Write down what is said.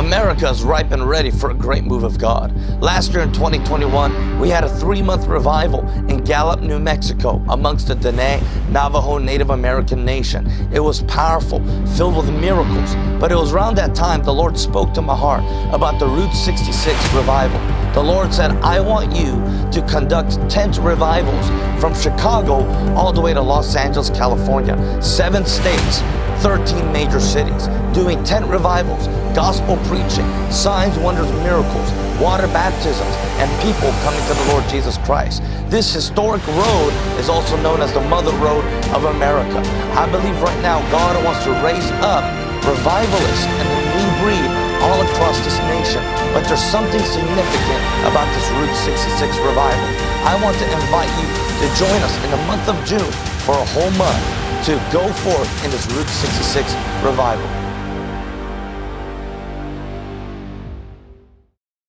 America is ripe and ready for a great move of God. Last year in 2021, we had a three-month revival in Gallup, New Mexico, amongst the Dene Navajo Native American nation. It was powerful, filled with miracles, but it was around that time the Lord spoke to my heart about the Route 66 revival. The Lord said, I want you to conduct tent revivals from Chicago all the way to Los Angeles, California. Seven states, 13 major cities, doing tent revivals, gospel preaching, signs, wonders, miracles, water baptisms, and people coming to the Lord Jesus Christ. This historic road is also known as the Mother Road of America. I believe right now God wants to raise up revivalists and a new breed But there's something significant about this Route 66 revival. I want to invite you to join us in the month of June for a whole month to go forth in this Route 66 revival.